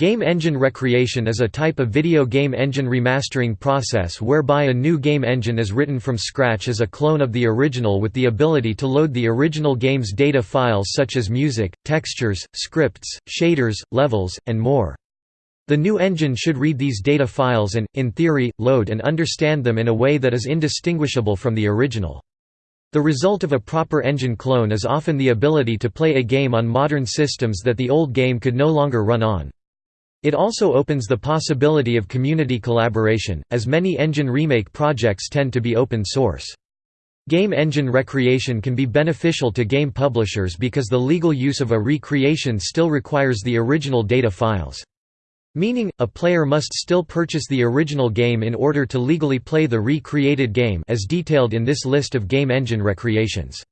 Game engine recreation is a type of video game engine remastering process whereby a new game engine is written from scratch as a clone of the original with the ability to load the original game's data files such as music, textures, scripts, shaders, levels, and more. The new engine should read these data files and, in theory, load and understand them in a way that is indistinguishable from the original. The result of a proper engine clone is often the ability to play a game on modern systems that the old game could no longer run on. It also opens the possibility of community collaboration, as many engine remake projects tend to be open source. Game engine recreation can be beneficial to game publishers because the legal use of a recreation still requires the original data files. Meaning, a player must still purchase the original game in order to legally play the recreated game as detailed in this list of game engine recreations.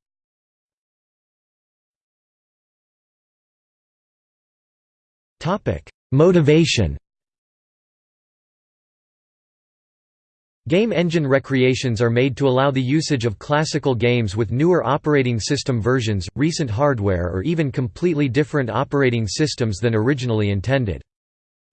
Topic: Motivation Game engine recreations are made to allow the usage of classical games with newer operating system versions, recent hardware or even completely different operating systems than originally intended.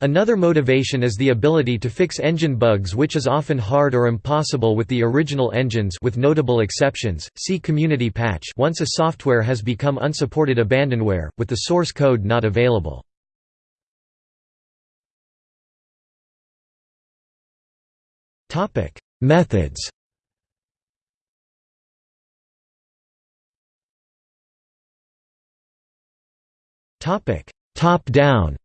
Another motivation is the ability to fix engine bugs which is often hard or impossible with the original engines with notable exceptions, see community patch once a software has become unsupported abandonware, with the source code not available. Methods. Topic: Top-down.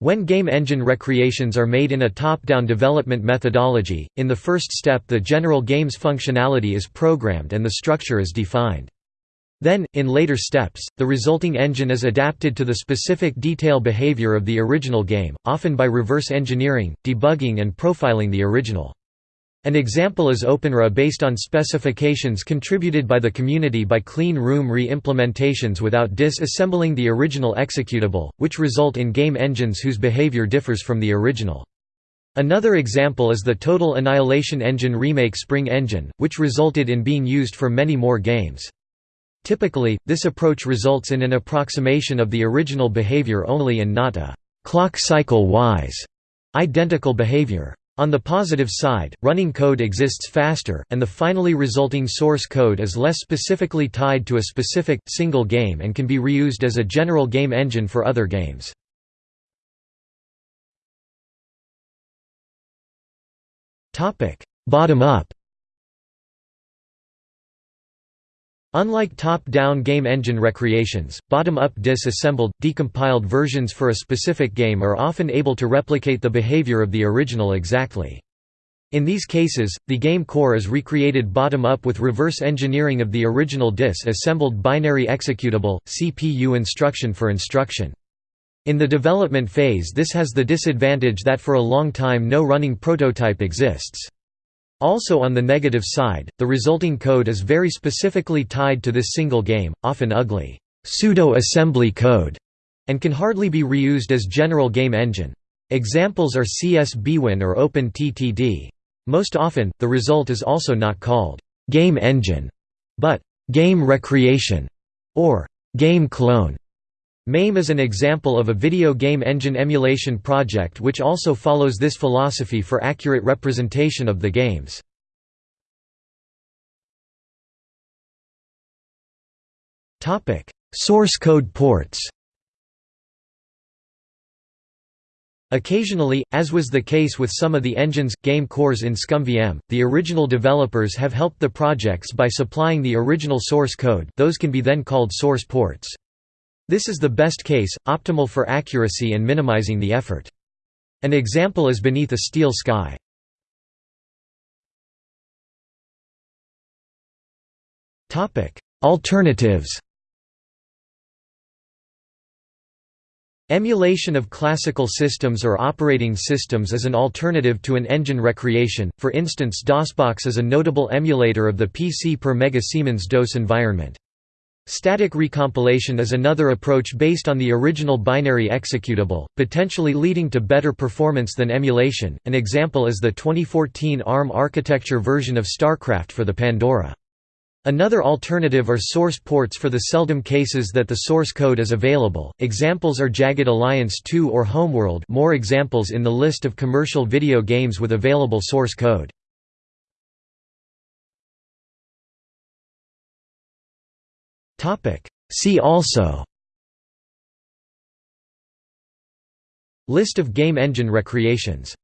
When game engine recreations are made in a top-down development methodology, in the first step the general game's functionality is programmed and the structure is defined. Then, in later steps, the resulting engine is adapted to the specific detail behavior of the original game, often by reverse engineering, debugging and profiling the original. An example is OpenRA based on specifications contributed by the community by clean room re-implementations without disassembling the original executable, which result in game engines whose behavior differs from the original. Another example is the Total Annihilation Engine remake Spring Engine, which resulted in being used for many more games. Typically, this approach results in an approximation of the original behavior only and not a clock cycle-wise identical behavior. On the positive side, running code exists faster, and the finally resulting source code is less specifically tied to a specific, single game and can be reused as a general game engine for other games. Bottom-up Unlike top-down game engine recreations, bottom-up disassembled, decompiled versions for a specific game are often able to replicate the behavior of the original exactly. In these cases, the game core is recreated bottom-up with reverse engineering of the original dis-assembled binary executable, CPU instruction for instruction. In the development phase this has the disadvantage that for a long time no running prototype exists. Also on the negative side, the resulting code is very specifically tied to this single game, often ugly pseudo-assembly code, and can hardly be reused as general game engine. Examples are CSBWin or OpenTTD. Most often, the result is also not called game engine, but game recreation or game clone. MAME is an example of a video game engine emulation project which also follows this philosophy for accurate representation of the games. Source code ports Occasionally, as was the case with some of the engine's, game cores in ScummVM, the original developers have helped the projects by supplying the original source code those can be then called source ports. This is the best case, optimal for accuracy and minimizing the effort. An example is Beneath a Steel Sky. Alternatives Emulation of classical systems or operating systems is an alternative to an engine recreation, for instance DOSBox is a notable emulator of the PC per Mega Siemens DOS environment. Static recompilation is another approach based on the original binary executable, potentially leading to better performance than emulation. An example is the 2014 ARM architecture version of StarCraft for the Pandora. Another alternative are source ports for the seldom cases that the source code is available. Examples are Jagged Alliance 2 or Homeworld. More examples in the list of commercial video games with available source code. Topic: See also List of game engine recreations